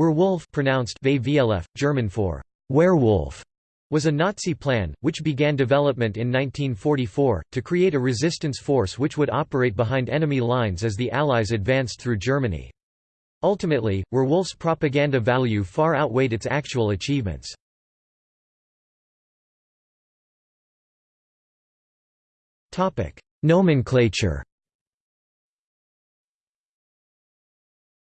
Werwolf pronounced German for werewolf was a Nazi plan, which began development in 1944, to create a resistance force which would operate behind enemy lines as the Allies advanced through Germany. Ultimately, Werwolf's propaganda value far outweighed its actual achievements. Nomenclature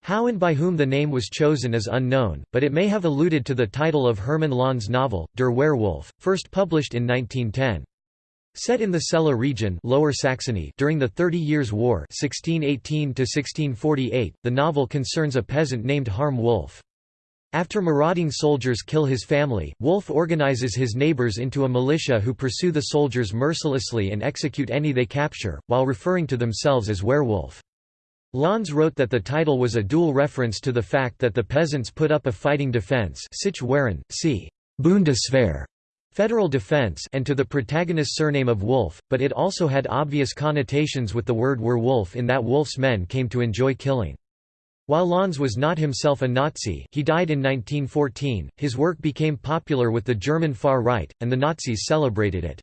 How and by whom the name was chosen is unknown, but it may have alluded to the title of Hermann Löns's novel, Der Werwolf, first published in 1910. Set in the Celle region Lower Saxony during the Thirty Years' War 1618 the novel concerns a peasant named Harm Wolf. After marauding soldiers kill his family, Wolf organizes his neighbors into a militia who pursue the soldiers mercilessly and execute any they capture, while referring to themselves as werewolf. Löns wrote that the title was a dual reference to the fact that the peasants put up a fighting defense see Bundeswehr, federal defense and to the protagonist's surname of Wolf, but it also had obvious connotations with the word werewolf in that Wolf's men came to enjoy killing. While Löns was not himself a Nazi he died in 1914, his work became popular with the German far right, and the Nazis celebrated it.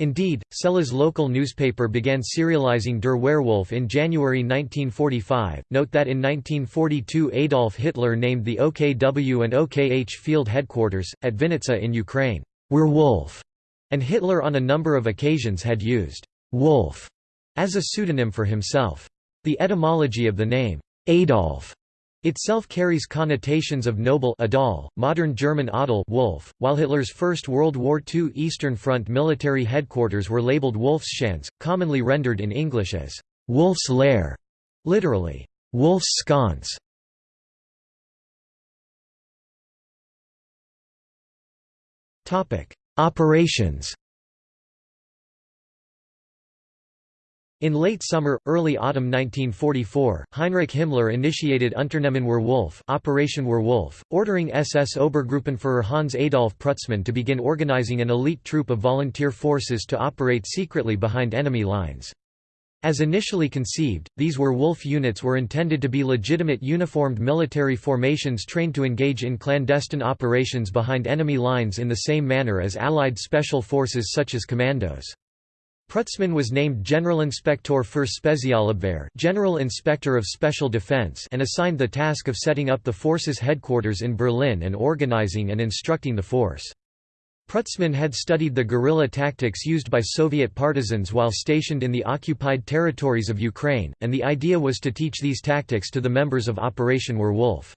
Indeed, Celle's local newspaper began serializing Der Werwolf in January 1945. Note that in 1942 Adolf Hitler named the OKW and OKH field headquarters, at Vinnitsa in Ukraine, Werwolf, and Hitler on a number of occasions had used Wolf as a pseudonym for himself. The etymology of the name, Adolf, itself carries connotations of noble Adal, modern German Adel Wolf, while Hitler's First World War II Eastern Front military headquarters were labeled Wolfschanze, commonly rendered in English as Wolf's Lair, literally, Wolf's Sconce. Operations In late summer, early autumn 1944, Heinrich Himmler initiated Unternehmen Werwolf Operation Werwolf, ordering SS Obergruppenführer Hans Adolf Prutzmann to begin organizing an elite troop of volunteer forces to operate secretly behind enemy lines. As initially conceived, these Werwolf units were intended to be legitimate uniformed military formations trained to engage in clandestine operations behind enemy lines in the same manner as Allied special forces such as commandos. Prutzmann was named Generalinspektor für Spezialabwehr General Inspector of Special Defense and assigned the task of setting up the force's headquarters in Berlin and organizing and instructing the force. Prutzmann had studied the guerrilla tactics used by Soviet partisans while stationed in the occupied territories of Ukraine, and the idea was to teach these tactics to the members of Operation Werwolf.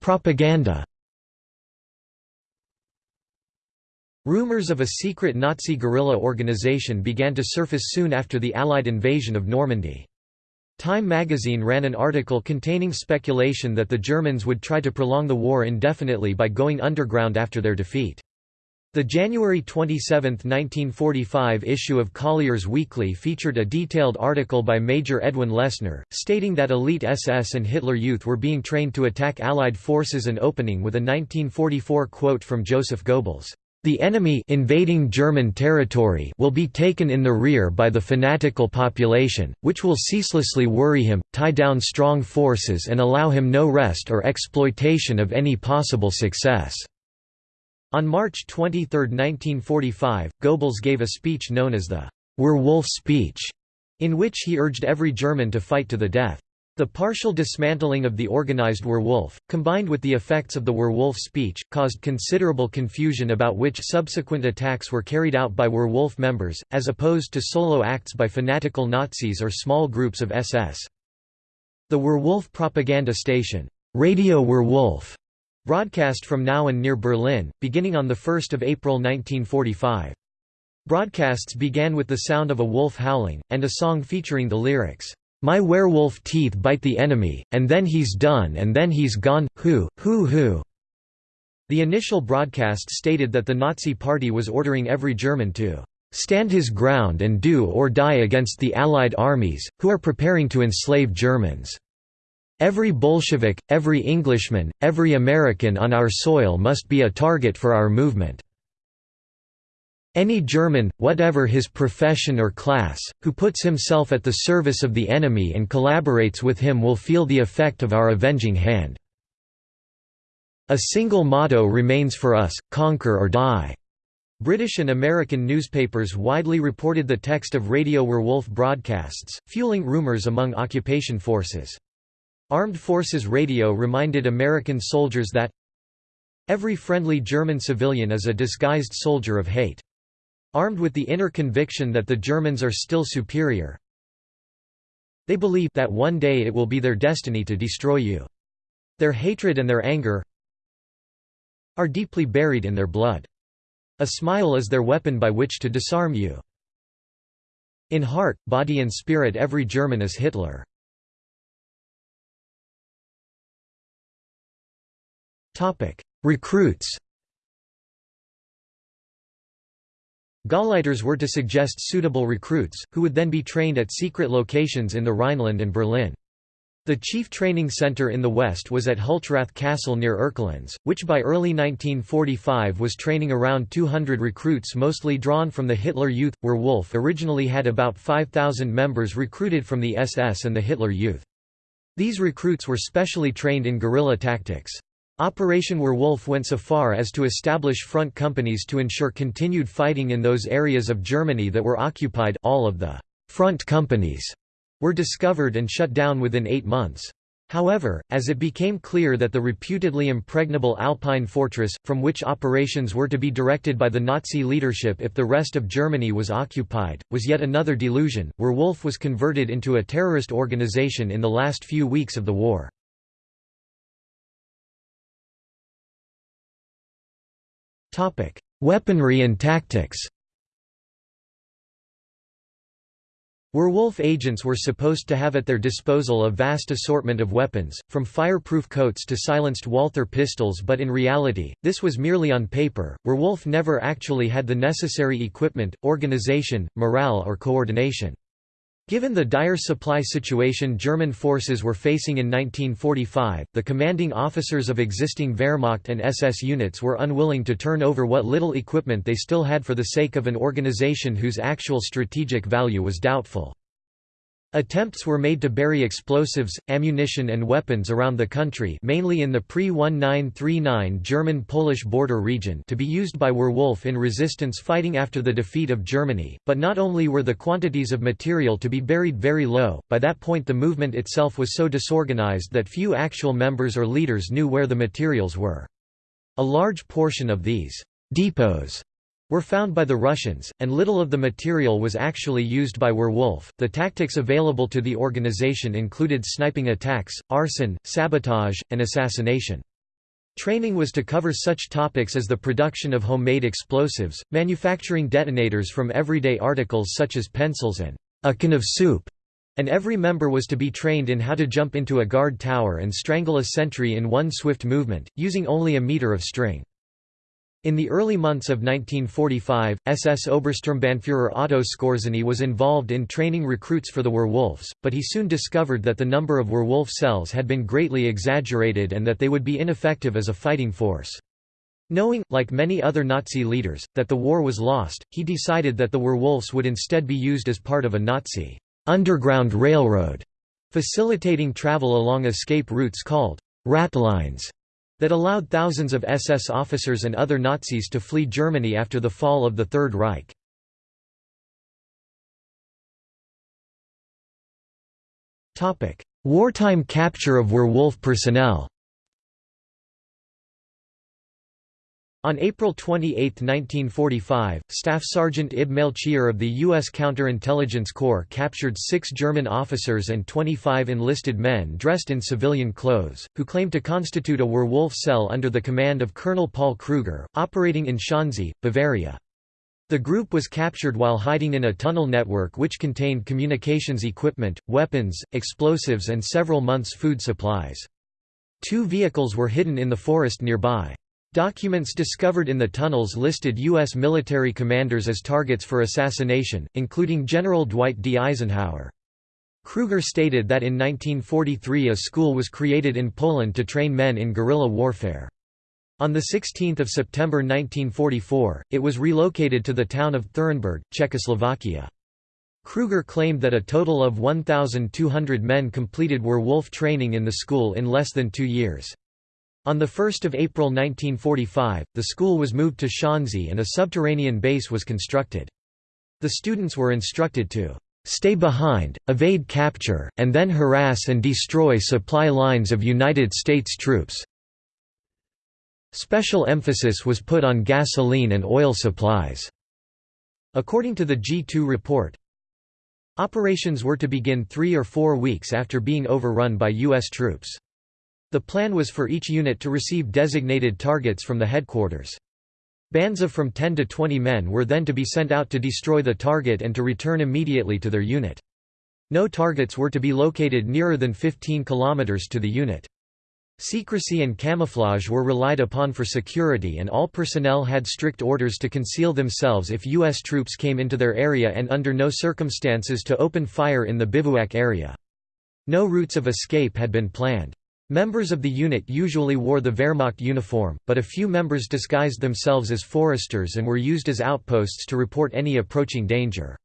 Propaganda Rumors of a secret Nazi guerrilla organization began to surface soon after the Allied invasion of Normandy. Time magazine ran an article containing speculation that the Germans would try to prolong the war indefinitely by going underground after their defeat. The January 27, 1945 issue of Collier's Weekly featured a detailed article by Major Edwin Lessner, stating that elite SS and Hitler Youth were being trained to attack Allied forces and opening with a 1944 quote from Joseph Goebbels. The enemy invading German territory will be taken in the rear by the fanatical population, which will ceaselessly worry him, tie down strong forces and allow him no rest or exploitation of any possible success." On March 23, 1945, Goebbels gave a speech known as the Werwolf speech, in which he urged every German to fight to the death. The partial dismantling of the organized werewolf, combined with the effects of the werewolf speech, caused considerable confusion about which subsequent attacks were carried out by werewolf members, as opposed to solo acts by fanatical Nazis or small groups of SS. The werewolf propaganda station, Radio Werwolf, broadcast from Nauen near Berlin, beginning on 1 April 1945. Broadcasts began with the sound of a wolf howling, and a song featuring the lyrics, my werewolf teeth bite the enemy, and then he's done and then he's gone, who, who who." The initial broadcast stated that the Nazi Party was ordering every German to stand his ground and do or die against the Allied armies, who are preparing to enslave Germans. Every Bolshevik, every Englishman, every American on our soil must be a target for our movement." Any German, whatever his profession or class, who puts himself at the service of the enemy and collaborates with him will feel the effect of our avenging hand. A single motto remains for us, conquer or die. British and American newspapers widely reported the text of Radio Werwolf broadcasts, fueling rumors among occupation forces. Armed Forces Radio reminded American soldiers that every friendly German civilian is a disguised soldier of hate. Armed with the inner conviction that the Germans are still superior, they believe that one day it will be their destiny to destroy you. Their hatred and their anger are deeply buried in their blood. A smile is their weapon by which to disarm you. In heart, body and spirit every German is Hitler. Recruits Gauleiters were to suggest suitable recruits, who would then be trained at secret locations in the Rhineland and Berlin. The chief training center in the west was at Hulchrath Castle near Erkelenz, which by early 1945 was training around 200 recruits mostly drawn from the Hitler Youth. Werwolf originally had about 5,000 members recruited from the SS and the Hitler Youth. These recruits were specially trained in guerrilla tactics. Operation Werwolf went so far as to establish front companies to ensure continued fighting in those areas of Germany that were occupied all of the front companies were discovered and shut down within eight months. However, as it became clear that the reputedly impregnable Alpine fortress, from which operations were to be directed by the Nazi leadership if the rest of Germany was occupied, was yet another delusion. Werwolf was converted into a terrorist organization in the last few weeks of the war. Weaponry and tactics Werwolf agents were supposed to have at their disposal a vast assortment of weapons, from fireproof coats to silenced Walther pistols but in reality, this was merely on paper. Werwolf never actually had the necessary equipment, organization, morale or coordination. Given the dire supply situation German forces were facing in 1945, the commanding officers of existing Wehrmacht and SS units were unwilling to turn over what little equipment they still had for the sake of an organization whose actual strategic value was doubtful. Attempts were made to bury explosives, ammunition and weapons around the country mainly in the pre-1939 German-Polish border region to be used by Werwolf in resistance fighting after the defeat of Germany, but not only were the quantities of material to be buried very low, by that point the movement itself was so disorganized that few actual members or leaders knew where the materials were. A large portion of these depots were found by the Russians, and little of the material was actually used by Werwolf. The tactics available to the organization included sniping attacks, arson, sabotage, and assassination. Training was to cover such topics as the production of homemade explosives, manufacturing detonators from everyday articles such as pencils and a can of soup, and every member was to be trained in how to jump into a guard tower and strangle a sentry in one swift movement, using only a meter of string. In the early months of 1945, SS Obersturmbannführer Otto Skorzeny was involved in training recruits for the Werwolves, but he soon discovered that the number of Werwolf cells had been greatly exaggerated and that they would be ineffective as a fighting force. Knowing, like many other Nazi leaders, that the war was lost, he decided that the Werwolves would instead be used as part of a Nazi underground railroad, facilitating travel along escape routes called ratlines that allowed thousands of SS officers and other Nazis to flee Germany after the fall of the Third Reich. Wartime capture of Werwolf personnel On April 28, 1945, Staff Sergeant Ib Melchior of the U.S. Counterintelligence Corps captured six German officers and 25 enlisted men dressed in civilian clothes, who claimed to constitute a Werwolf cell under the command of Colonel Paul Kruger, operating in Schliersee, Bavaria. The group was captured while hiding in a tunnel network which contained communications equipment, weapons, explosives and several months' food supplies. Two vehicles were hidden in the forest nearby. Documents discovered in the tunnels listed U.S. military commanders as targets for assassination, including General Dwight D. Eisenhower. Kruger stated that in 1943 a school was created in Poland to train men in guerrilla warfare. On 16 September 1944, it was relocated to the town of Thurenberg, Czechoslovakia. Kruger claimed that a total of 1,200 men completed werewolf training in the school in less than two years. On 1 April 1945, the school was moved to Schliersee and a subterranean base was constructed. The students were instructed to stay behind, evade capture, and then harass and destroy supply lines of United States troops. Special emphasis was put on gasoline and oil supplies. According to the G2 report, operations were to begin three or four weeks after being overrun by U.S. troops. The plan was for each unit to receive designated targets from the headquarters. Bands of from 10 to 20 men were then to be sent out to destroy the target and to return immediately to their unit. No targets were to be located nearer than 15 kilometers to the unit. Secrecy and camouflage were relied upon for security and all personnel had strict orders to conceal themselves if U.S. troops came into their area and under no circumstances to open fire in the bivouac area. No routes of escape had been planned. Members of the unit usually wore the Wehrmacht uniform, but a few members disguised themselves as foresters and were used as outposts to report any approaching danger.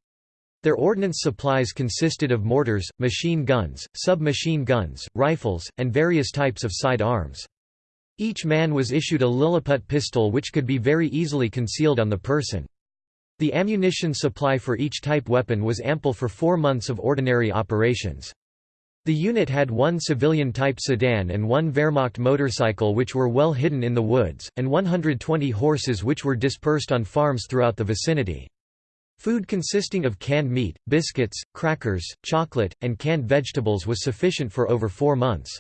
Their ordnance supplies consisted of mortars, machine guns, submachine guns, rifles, and various types of side arms. Each man was issued a Lilliput pistol which could be very easily concealed on the person. The ammunition supply for each type weapon was ample for four months of ordinary operations. The unit had one civilian-type sedan and one Wehrmacht motorcycle which were well hidden in the woods, and 120 horses which were dispersed on farms throughout the vicinity. Food consisting of canned meat, biscuits, crackers, chocolate, and canned vegetables was sufficient for over four months.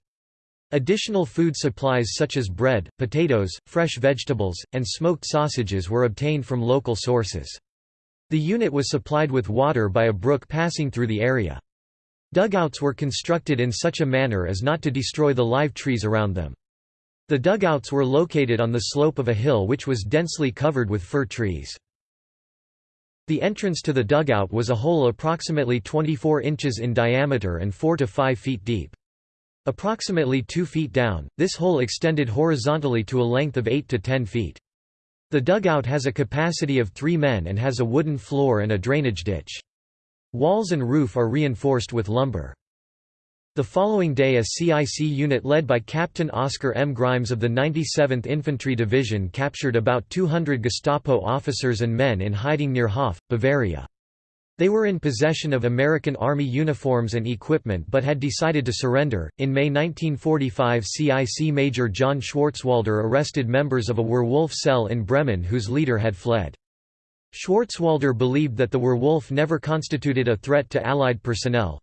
Additional food supplies such as bread, potatoes, fresh vegetables, and smoked sausages were obtained from local sources. The unit was supplied with water by a brook passing through the area. Dugouts were constructed in such a manner as not to destroy the live trees around them. The dugouts were located on the slope of a hill which was densely covered with fir trees. The entrance to the dugout was a hole approximately 24 inches in diameter and 4 to 5 feet deep. Approximately 2 feet down, this hole extended horizontally to a length of 8 to 10 feet. The dugout has a capacity of 3 men and has a wooden floor and a drainage ditch. Walls and roof are reinforced with lumber. The following day a CIC unit led by Captain Oscar M. Grimes of the 97th Infantry Division captured about 200 Gestapo officers and men in hiding near Hof, Bavaria. They were in possession of American Army uniforms and equipment but had decided to surrender. In May 1945, CIC Major John Schwarzwalder arrested members of a werewolf cell in Bremen whose leader had fled. Schwarzwalder believed that the werewolf never constituted a threat to Allied personnel,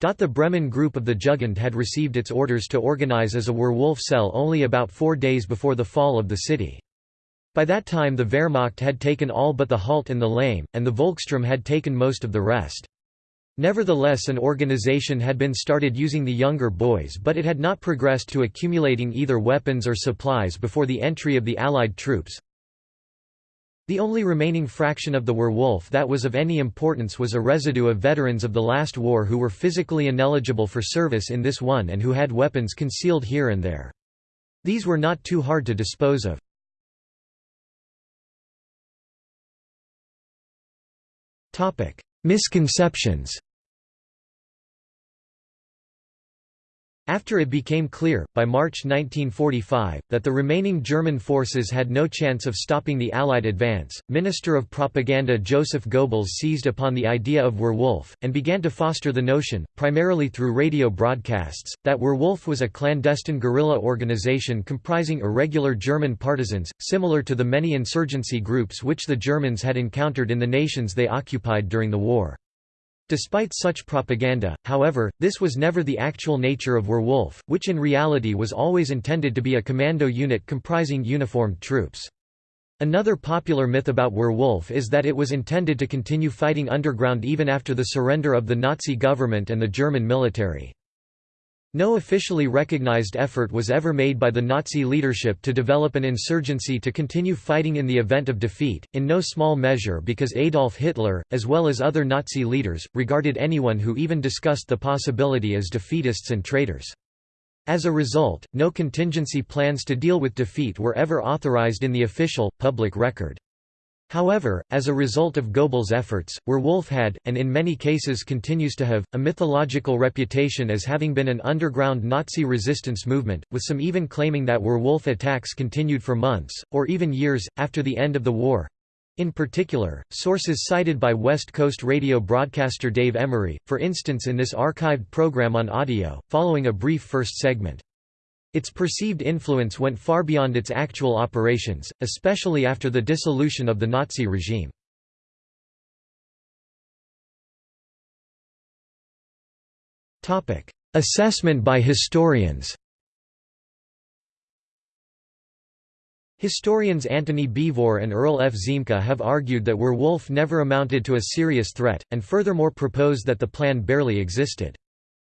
the Bremen group of the Jugend had received its orders to organize as a werewolf cell only about four days before the fall of the city. By that time the Wehrmacht had taken all but the Halt and the Lame, and the Volkssturm had taken most of the rest. Nevertheless an organization had been started using the younger boys but it had not progressed to accumulating either weapons or supplies before the entry of the Allied troops. The only remaining fraction of the werewolf that was of any importance was a residue of veterans of the last war who were physically ineligible for service in this one and who had weapons concealed here and there. These were not too hard to dispose of. Misconceptions After it became clear, by March 1945, that the remaining German forces had no chance of stopping the Allied advance, Minister of Propaganda Joseph Goebbels seized upon the idea of Werwolf, and began to foster the notion, primarily through radio broadcasts, that Werwolf was a clandestine guerrilla organization comprising irregular German partisans, similar to the many insurgency groups which the Germans had encountered in the nations they occupied during the war. Despite such propaganda, however, this was never the actual nature of Werwolf, which in reality was always intended to be a commando unit comprising uniformed troops. Another popular myth about Werwolf is that it was intended to continue fighting underground even after the surrender of the Nazi government and the German military. No officially recognized effort was ever made by the Nazi leadership to develop an insurgency to continue fighting in the event of defeat, in no small measure because Adolf Hitler, as well as other Nazi leaders, regarded anyone who even discussed the possibility as defeatists and traitors. As a result, no contingency plans to deal with defeat were ever authorized in the official, public record. However, as a result of Goebbels' efforts, Werwolf had, and in many cases continues to have, a mythological reputation as having been an underground Nazi resistance movement, with some even claiming that Werwolf attacks continued for months, or even years, after the end of the war. In particular, sources cited by West Coast radio broadcaster Dave Emory, for instance in this archived program on audio, following a brief first segment. Its perceived influence went far beyond its actual operations, especially after the dissolution of the Nazi regime. Assessment by historians Historians Antony Beevor and Earl F. Ziemke have argued that Werwolf never amounted to a serious threat, and furthermore propose that the plan barely existed.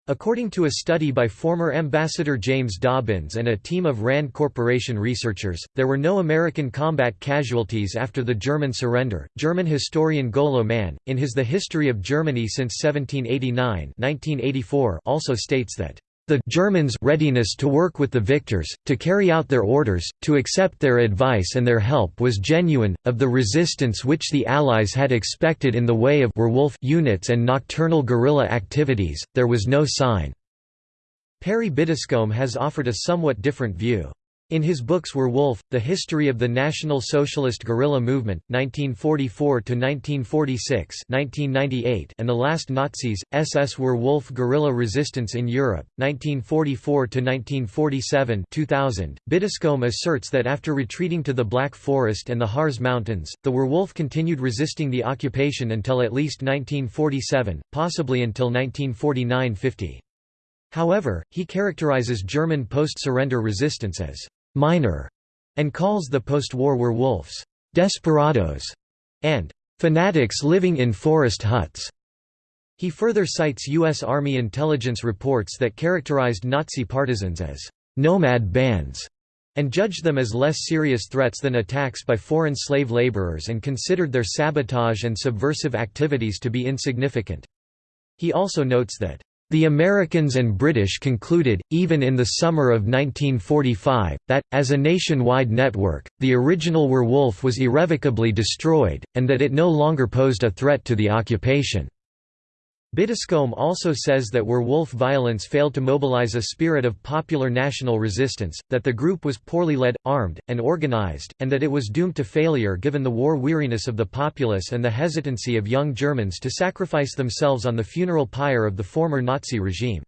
According to a study by former Ambassador James Dobbins and a team of RAND Corporation researchers, there were no American combat casualties after the German surrender. German historian Golo Mann, in his The History of Germany since 1789 1984, also states that the Germans' readiness to work with the victors, to carry out their orders, to accept their advice and their help was genuine. Of the resistance which the Allies had expected in the way of werewolf units and nocturnal guerrilla activities, there was no sign. Perry Biddiscombe has offered a somewhat different view. In his books were Werwolf, The History of the National Socialist Guerrilla Movement, 1944–1946 and The Last Nazis, SS Werwolf Guerrilla Resistance in Europe, 1944–1947 2000, Biddiscombe asserts that after retreating to the Black Forest and the Harz Mountains, the Werwolf continued resisting the occupation until at least 1947, possibly until 1949–50. However, he characterizes German post-surrender resistance as «minor» and calls the post-war werewolves «desperados» and «fanatics living in forest huts». He further cites U.S. Army intelligence reports that characterized Nazi partisans as «nomad bands» and judged them as less serious threats than attacks by foreign slave laborers and considered their sabotage and subversive activities to be insignificant. He also notes that the Americans and British concluded, even in the summer of 1945, that, as a nationwide network, the original werewolf was irrevocably destroyed, and that it no longer posed a threat to the occupation. Biddiscombe also says that werewolf violence failed to mobilize a spirit of popular national resistance, that the group was poorly led, armed, and organized, and that it was doomed to failure given the war weariness of the populace and the hesitancy of young Germans to sacrifice themselves on the funeral pyre of the former Nazi regime.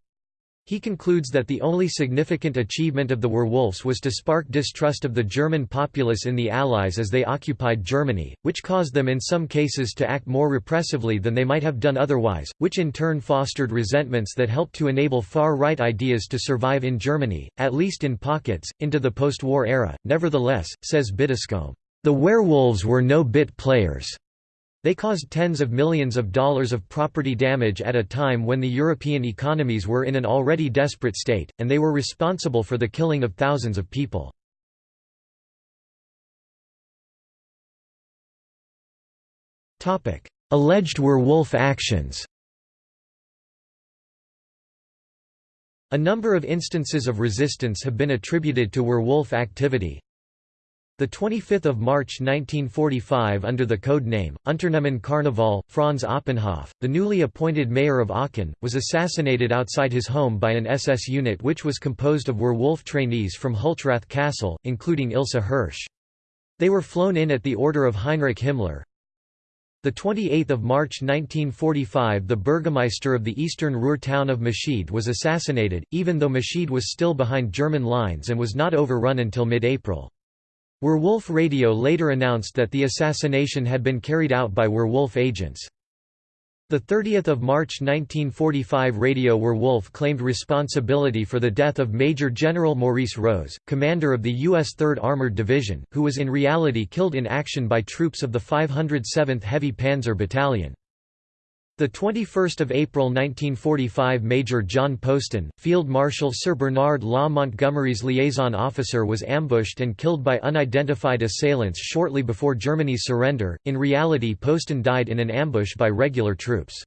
He concludes that the only significant achievement of the werewolves was to spark distrust of the German populace in the Allies as they occupied Germany, which caused them in some cases to act more repressively than they might have done otherwise, which in turn fostered resentments that helped to enable far-right ideas to survive in Germany, at least in pockets, into the post-war era. Nevertheless, says Biddiscombe, the werewolves were no bit players. They caused tens of millions of dollars of property damage at a time when the European economies were in an already desperate state, and they were responsible for the killing of thousands of people. Alleged werewolf actions A number of instances of resistance have been attributed to werewolf activity, the 25th of March 1945 under the code name Unternehmen Karneval, Franz Oppenhoff, the newly appointed mayor of Aachen, was assassinated outside his home by an SS unit which was composed of werewolf trainees from Hulchrath Castle, including Ilse Hirsch. They were flown in at the order of Heinrich Himmler. The 28th of March 1945 the burgomaster of the eastern Ruhr town of Meschede was assassinated, even though Meschede was still behind German lines and was not overrun until mid-April. Werwolf Radio later announced that the assassination had been carried out by Werwolf agents. The 30th of March 1945 Radio Werwolf claimed responsibility for the death of Major General Maurice Rose, commander of the U.S. 3rd Armored Division, who was in reality killed in action by troops of the 507th Heavy Panzer Battalion. The 21st of April 1945 Major John Poston, Field Marshal Sir Bernard Law Montgomery's liaison officer was ambushed and killed by unidentified assailants shortly before Germany's surrender. In reality Poston died in an ambush by regular troops.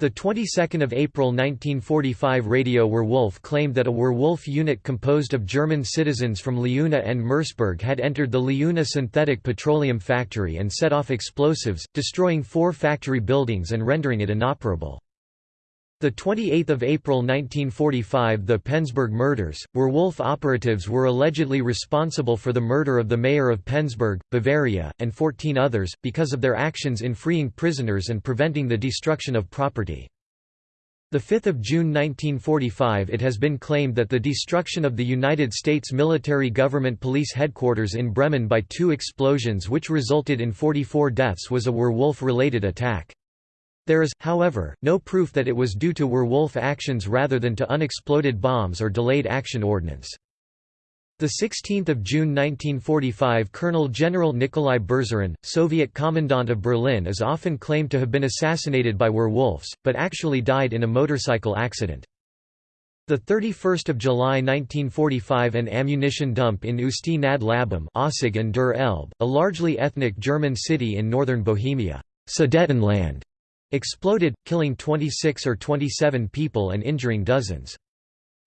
The 22nd of April 1945 Radio Werwolf claimed that a Werwolf unit composed of German citizens from Leuna and Merseburg had entered the Leuna synthetic petroleum factory and set off explosives, destroying four factory buildings and rendering it inoperable. The 28th of April 1945 the Penzberg murders, Werwolf operatives were allegedly responsible for the murder of the mayor of Penzberg, Bavaria, and 14 others, because of their actions in freeing prisoners and preventing the destruction of property. 5 June 1945 it has been claimed that the destruction of the United States military government police headquarters in Bremen by two explosions which resulted in 44 deaths was a Werwolf-related attack. There is, however, no proof that it was due to Werwolf actions rather than to unexploded bombs or delayed action ordnance. 16 June 1945 Colonel General Nikolai Berzarin, Soviet commandant of Berlin is often claimed to have been assassinated by werewolves, but actually died in a motorcycle accident. 31 July 1945 An ammunition dump in Usti nad Labem and Der Elbe, a largely ethnic German city in northern Bohemia Sudetenland, exploded, killing 26 or 27 people and injuring dozens.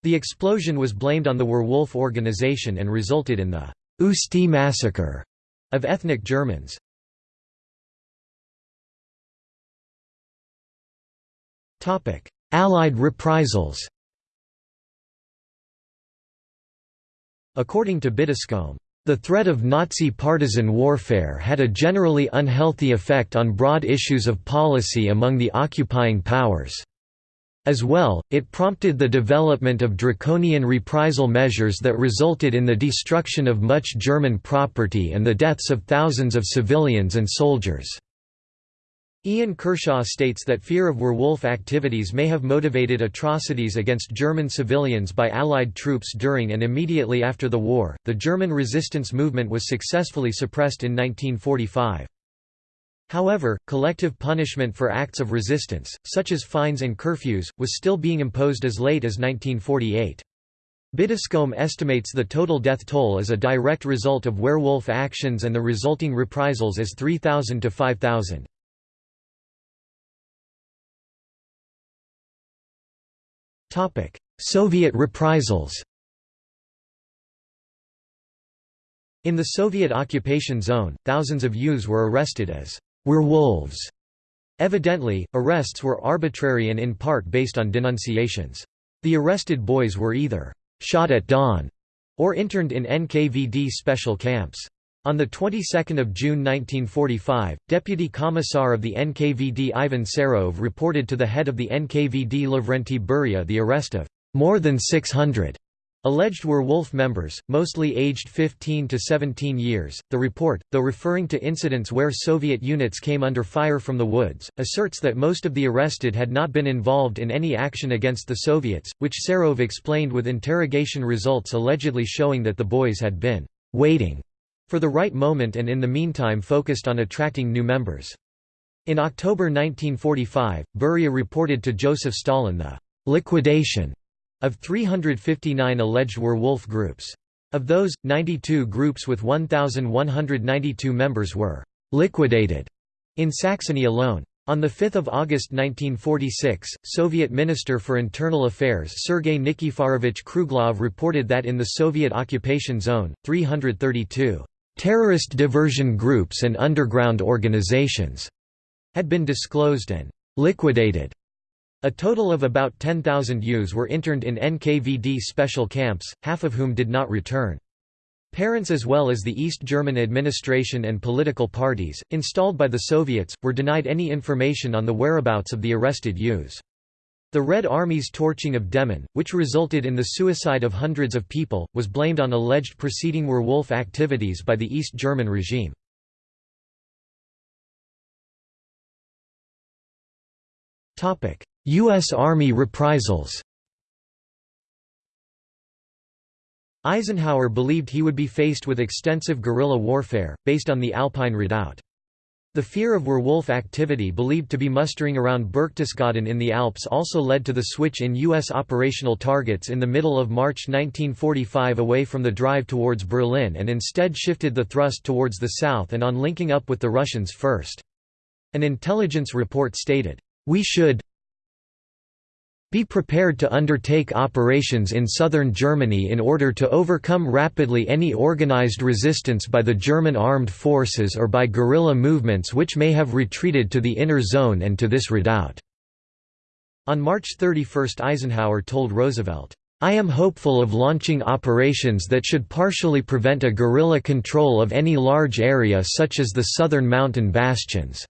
The explosion was blamed on the Werwolf organization and resulted in the Usti massacre of ethnic Germans. Allied reprisals According to Biddiscombe, the threat of Nazi partisan warfare had a generally unhealthy effect on broad issues of policy among the occupying powers. As well, it prompted the development of draconian reprisal measures that resulted in the destruction of much German property and the deaths of thousands of civilians and soldiers. Ian Kershaw states that fear of werewolf activities may have motivated atrocities against German civilians by Allied troops during and immediately after the war. The German resistance movement was successfully suppressed in 1945. However, collective punishment for acts of resistance, such as fines and curfews, was still being imposed as late as 1948. Biddiscombe estimates the total death toll as a direct result of werewolf actions and the resulting reprisals as 3,000 to 5,000. Soviet reprisals In the Soviet occupation zone, thousands of youths were arrested as werewolves. Evidently, arrests were arbitrary and in part based on denunciations. The arrested boys were either shot at dawn or interned in NKVD special camps. On the 22nd of June 1945, Deputy Commissar of the NKVD Ivan Serov reported to the head of the NKVD Lavrenti Beria the arrest of more than 600 alleged werewolf members, mostly aged 15 to 17 years. The report, though referring to incidents where Soviet units came under fire from the woods, asserts that most of the arrested had not been involved in any action against the Soviets, which Serov explained with interrogation results allegedly showing that the boys had been waiting for the right moment and in the meantime focused on attracting new members. In October 1945, Beria reported to Joseph Stalin the «liquidation» of 359 alleged werewolf groups. Of those, 92 groups with 1,192 members were «liquidated» in Saxony alone. On 5 August 1946, Soviet Minister for Internal Affairs Sergei Nikiforovich Kruglov reported that in the Soviet occupation zone, 332 Terrorist diversion groups and underground organizations had been disclosed and liquidated. A total of about 10,000 youths were interned in NKVD special camps, half of whom did not return. Parents as well as the East German administration and political parties, installed by the Soviets, were denied any information on the whereabouts of the arrested youths. The Red Army's torching of Demmin, which resulted in the suicide of hundreds of people, was blamed on alleged preceding werewolf activities by the East German regime. U.S. Army reprisals Eisenhower believed he would be faced with extensive guerrilla warfare, based on the Alpine Redoubt. The fear of werewolf activity believed to be mustering around Berchtesgaden in the Alps also led to the switch in U.S. operational targets in the middle of March 1945 away from the drive towards Berlin and instead shifted the thrust towards the south and on linking up with the Russians first. An intelligence report stated, "...we should be prepared to undertake operations in southern Germany in order to overcome rapidly any organized resistance by the German armed forces or by guerrilla movements which may have retreated to the inner zone and to this redoubt." On March 31 Eisenhower told Roosevelt, I am hopeful of launching operations that should partially prevent a guerrilla control of any large area such as the southern mountain bastions.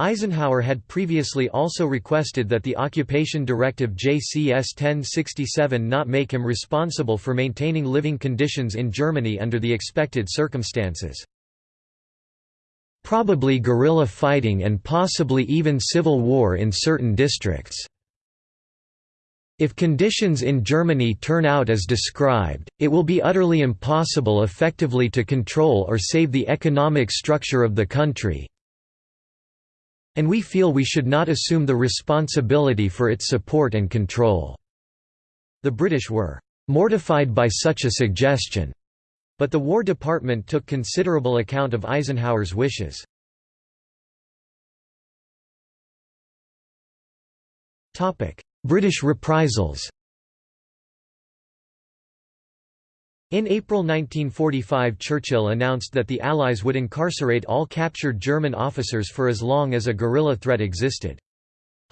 Eisenhower had previously also requested that the occupation directive JCS 1067 not make him responsible for maintaining living conditions in Germany under the expected circumstances. Probably guerrilla fighting and possibly even civil war in certain districts. If conditions in Germany turn out as described, it will be utterly impossible effectively to control or save the economic structure of the country, and we feel we should not assume the responsibility for its support and control." The British were "...mortified by such a suggestion." But the War Department took considerable account of Eisenhower's wishes. British reprisals In April 1945 Churchill announced that the Allies would incarcerate all captured German officers for as long as a guerrilla threat existed.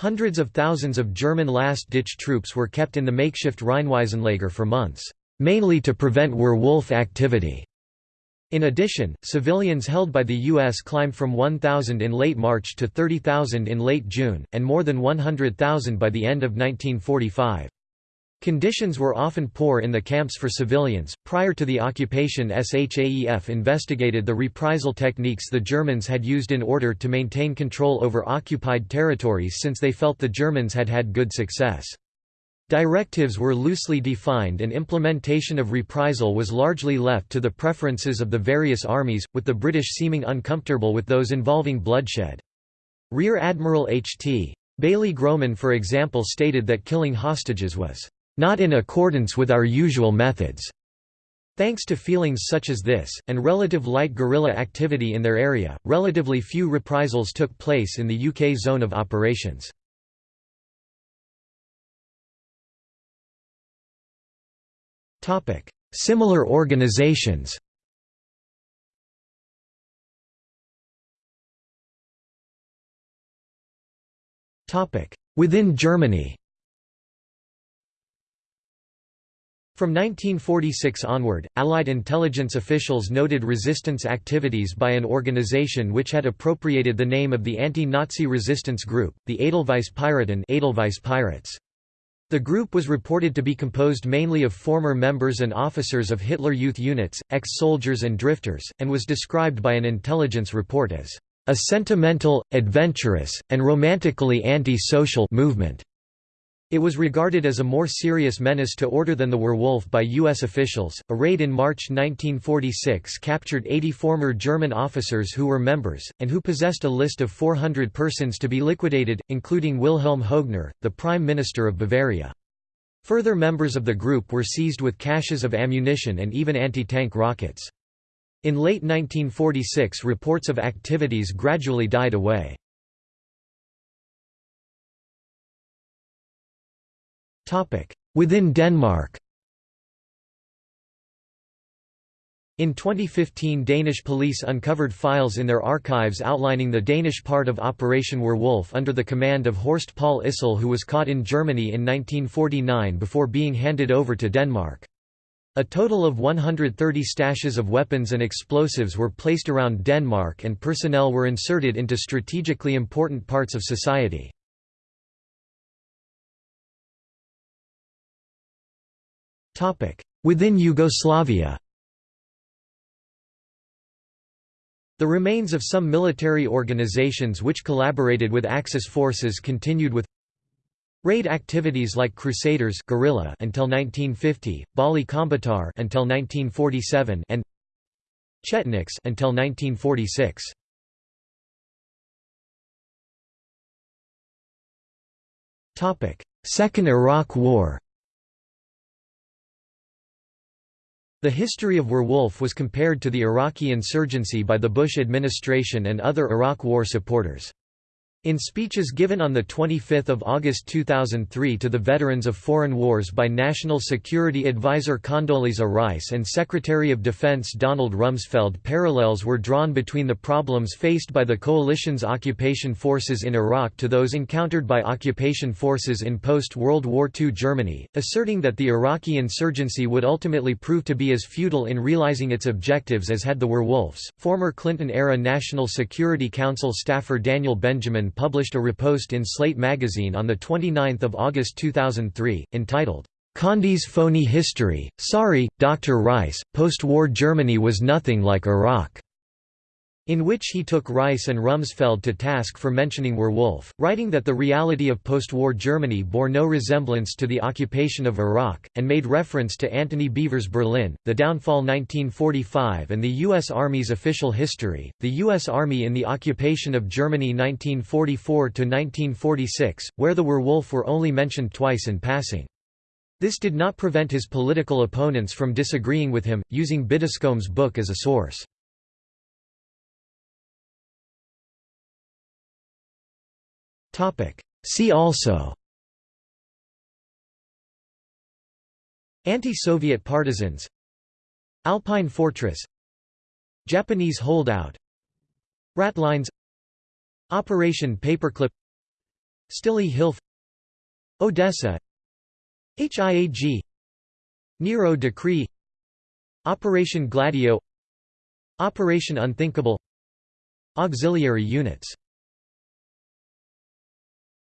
Hundreds of thousands of German last-ditch troops were kept in the makeshift Rheinwiesenlager for months, mainly to prevent Werwolf activity. In addition, civilians held by the U.S. climbed from 1,000 in late March to 30,000 in late June, and more than 100,000 by the end of 1945. Conditions were often poor in the camps for civilians. Prior to the occupation, SHAEF investigated the reprisal techniques the Germans had used in order to maintain control over occupied territories since they felt the Germans had had good success. Directives were loosely defined and implementation of reprisal was largely left to the preferences of the various armies, with the British seeming uncomfortable with those involving bloodshed. Rear Admiral H.T. Baillie Grohman for example stated that killing hostages was not in accordance with our usual methods. Thanks to feelings such as this, and relative light guerrilla activity in their area, relatively few reprisals took place in the UK zone of operations. Similar organizations Within Germany From 1946 onward, Allied intelligence officials noted resistance activities by an organization which had appropriated the name of the anti-Nazi resistance group, the Edelweiss Piraten Edelweiss Pirates. The group was reported to be composed mainly of former members and officers of Hitler Youth units, ex-soldiers and drifters, and was described by an intelligence report as a sentimental, adventurous, and romantically anti-social movement. It was regarded as a more serious menace to order than the werewolf by U.S. officials. A raid in March 1946 captured 80 former German officers who were members, and who possessed a list of 400 persons to be liquidated, including Wilhelm Hoegner, the Prime Minister of Bavaria. Further members of the group were seized with caches of ammunition and even anti-tank rockets. In late 1946 reports of activities gradually died away. Within Denmark In 2015 Danish police uncovered files in their archives outlining the Danish part of Operation Werwolf under the command of Horst Paul Issel who was caught in Germany in 1949 before being handed over to Denmark. A total of 130 stashes of weapons and explosives were placed around Denmark and personnel were inserted into strategically important parts of society. Within Yugoslavia The remains of some military organizations which collaborated with Axis forces continued with raid activities like Crusaders guerrilla until 1950, Balli Kombëtar until 1947 and Chetniks until 1946. Topic: Second Iraq War The history of Werwolf was compared to the Iraqi insurgency by the Bush administration and other Iraq War supporters. In speeches given on 25 August 2003 to the veterans of foreign wars by National Security Advisor Condoleezza Rice and Secretary of Defense Donald Rumsfeld parallels were drawn between the problems faced by the coalition's occupation forces in Iraq to those encountered by occupation forces in post-World War II Germany, asserting that the Iraqi insurgency would ultimately prove to be as futile in realizing its objectives as had the werewolves. Former Clinton-era National Security Council staffer Daniel Benjamin published a repost in Slate magazine on 29 August 2003, entitled, Condi's Phony History, Sorry, Dr. Rice, Post-War Germany was nothing like Iraq in which he took Rice and Rumsfeld to task for mentioning Werwolf, writing that the reality of post-war Germany bore no resemblance to the occupation of Iraq, and made reference to Antony Beevor's Berlin, the downfall 1945 and the U.S. Army's official history, the U.S. Army in the occupation of Germany 1944–1946, where the Werwolf were only mentioned twice in passing. This did not prevent his political opponents from disagreeing with him, using Biddiscombe's book as a source. See also. Anti-Soviet partisans. Alpine Fortress. Japanese holdout. Ratlines Operation Paperclip. Stille Hilfe Odessa. HIAG Nero Decree. Operation Gladio. Operation Unthinkable. Auxiliary units